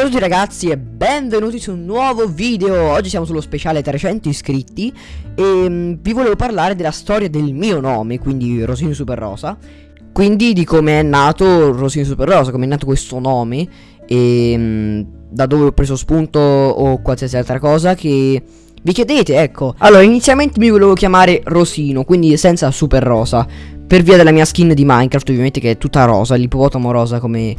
Ciao a tutti ragazzi e benvenuti su un nuovo video. Oggi siamo sullo speciale 300 iscritti E um, vi volevo parlare della storia del mio nome Quindi Rosino Super Rosa Quindi di come è nato Rosino Super Rosa Come è nato questo nome E um, da dove ho preso spunto o qualsiasi altra cosa che vi chiedete, ecco. Allora, inizialmente mi volevo chiamare Rosino Quindi senza Super Rosa Per via della mia skin di Minecraft ovviamente che è tutta rosa L'ippopotamo rosa come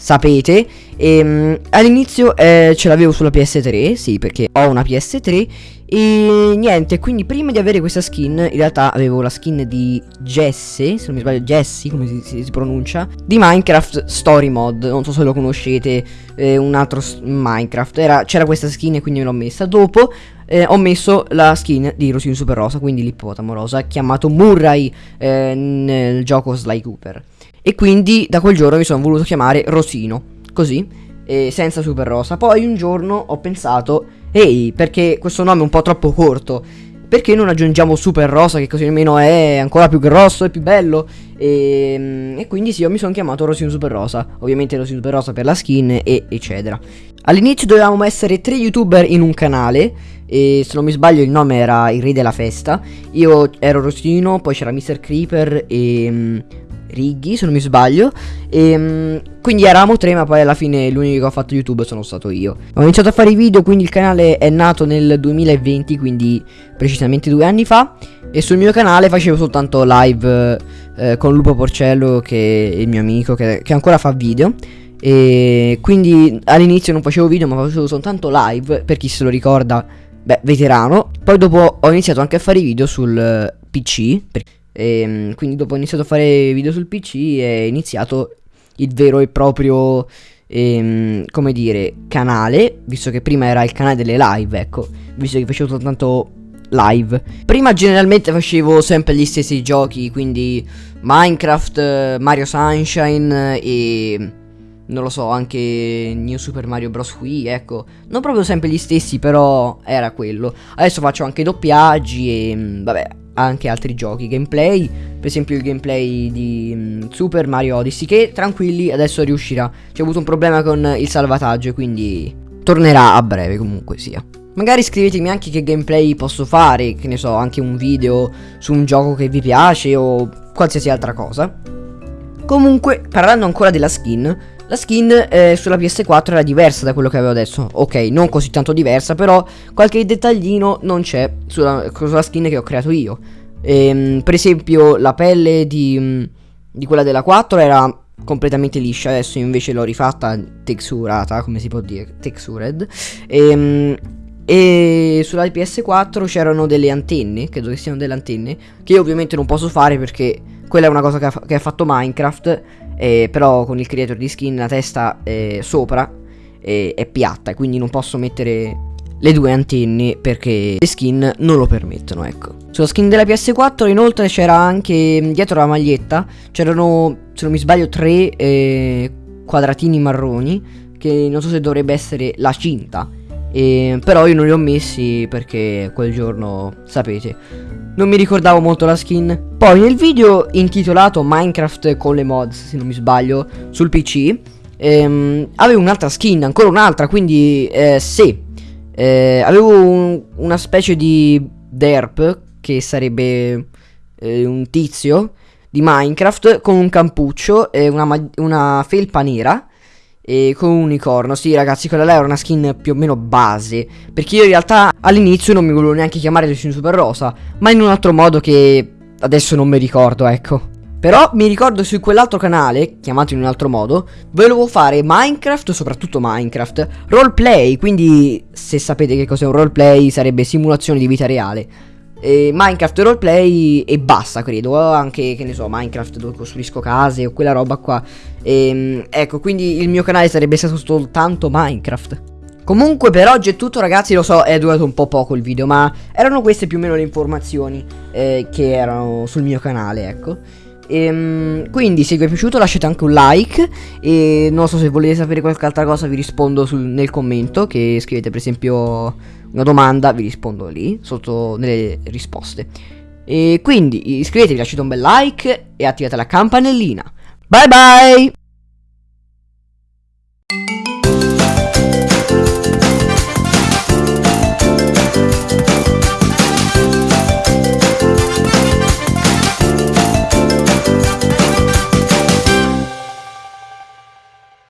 sapete? E, um, All'inizio eh, ce l'avevo sulla PS3 Sì perché ho una PS3 E niente quindi prima di avere questa skin In realtà avevo la skin di Jesse Se non mi sbaglio Jesse come si, si, si pronuncia Di Minecraft Story Mod. Non so se lo conoscete eh, Un altro Minecraft. C'era questa skin e quindi me l'ho messa. Dopo eh, ho messo la skin di Rosino Super Rosa Quindi l'ippopotamo rosa Chiamato Murray eh, nel gioco Sly Cooper e quindi da quel giorno mi sono voluto chiamare Rosino, così, senza Super Rosa. Poi un giorno ho pensato, ehi, perché questo nome è un po' troppo corto, perché non aggiungiamo Super Rosa che così almeno è ancora più grosso e più bello e, ehm, e quindi sì io mi sono chiamato Rosino Super Rosa Ovviamente Rosino Super Rosa per la skin e eccetera All'inizio dovevamo essere tre youtuber in un canale e se non mi sbaglio il nome era il re della festa Io ero Rosino, poi c'era Mr. Creeper e um, Righi, se non mi sbaglio. E, um, quindi eravamo tre, ma poi alla fine l'unico che ha fatto YouTube sono stato io. Ho iniziato a fare i video, quindi il canale è nato nel 2020, quindi precisamente due anni fa. E sul mio canale facevo soltanto live eh, con Lupo Porcello, che è il mio amico, che, che ancora fa video. E quindi all'inizio non facevo video, ma facevo soltanto live, per chi se lo ricorda, beh, veterano. Poi dopo ho iniziato anche a fare i video sul uh, PC. E, ehm, quindi dopo ho iniziato a fare video sul PC è iniziato il vero e proprio, ehm, come dire, canale, visto che prima era il canale delle live, ecco, visto che facevo soltanto live. Prima generalmente facevo sempre gli stessi giochi, quindi Minecraft, Mario Sunshine e non lo so, anche New Super Mario Bros. Wii, ecco. Non proprio sempre gli stessi, però era quello. Adesso faccio anche doppiaggi e vabbè, anche altri giochi, gameplay, per esempio il gameplay di um, Super Mario Odyssey che tranquilli adesso riuscirà. C'è avuto un problema con il salvataggio, quindi tornerà a breve comunque sia. Magari scrivetemi anche che gameplay posso fare, che ne so, anche un video su un gioco che vi piace o qualsiasi altra cosa. Comunque, parlando ancora della skin, la skin eh, sulla PS4 era diversa da quello che avevo adesso Ok, non così tanto diversa Però qualche dettaglino non c'è sulla, sulla, skin che ho creato io ehm, Per esempio la pelle di, mm, di quella della 4 era completamente liscia Adesso invece l'ho rifatta texturata Come si può dire? Textured ehm, e sulla PS4 c'erano delle antenne, credo che siano delle antenne, che io ovviamente non posso fare perché quella è una cosa che ha, che ha fatto Minecraft eh, però con il creator di skin la testa eh, sopra eh, è piatta, quindi non posso mettere le due antenne perché le skin non lo permettono, ecco. Sulla skin della PS4 inoltre c'era anche dietro la maglietta, c'erano, se non mi sbaglio, tre eh, quadratini marroni, che non so se dovrebbe essere la cinta. E, però io non li ho messi perché quel giorno, sapete, non mi ricordavo molto la skin. Poi nel video intitolato Minecraft con le mods, se non mi sbaglio, sul PC, ehm, avevo un'altra skin, ancora un'altra, quindi eh, sì. Eh, avevo un, una specie di derp, che sarebbe eh, un tizio di Minecraft, con un campuccio e una, una felpa nera e con un unicorno. Sì, ragazzi, quella là era una skin più o meno base. Perché io in realtà all'inizio non mi volevo neanche chiamare Delfino Super Rosa, ma in un altro modo che adesso non mi ricordo, ecco. Però mi ricordo su quell'altro canale, chiamato in un altro modo, volevo fare Minecraft, soprattutto Minecraft, roleplay, quindi se sapete che cos'è un roleplay sarebbe simulazione di vita reale eh, Minecraft roleplay e basta credo. Anche che ne so Minecraft dove costruisco case o quella roba qua. Ehm, ecco quindi il mio canale sarebbe stato soltanto Minecraft. Comunque per oggi è tutto ragazzi, lo so è durato un po' poco il video ma erano queste più o meno le informazioni eh, che erano sul mio canale ecco Ehm, quindi se vi è piaciuto lasciate anche un like e non so se volete sapere qualche altra cosa vi rispondo sul, nel commento che scrivete per esempio una domanda vi rispondo lì sotto nelle risposte. E quindi iscrivetevi, lasciate un bel like e attivate la campanellina. Bye bye!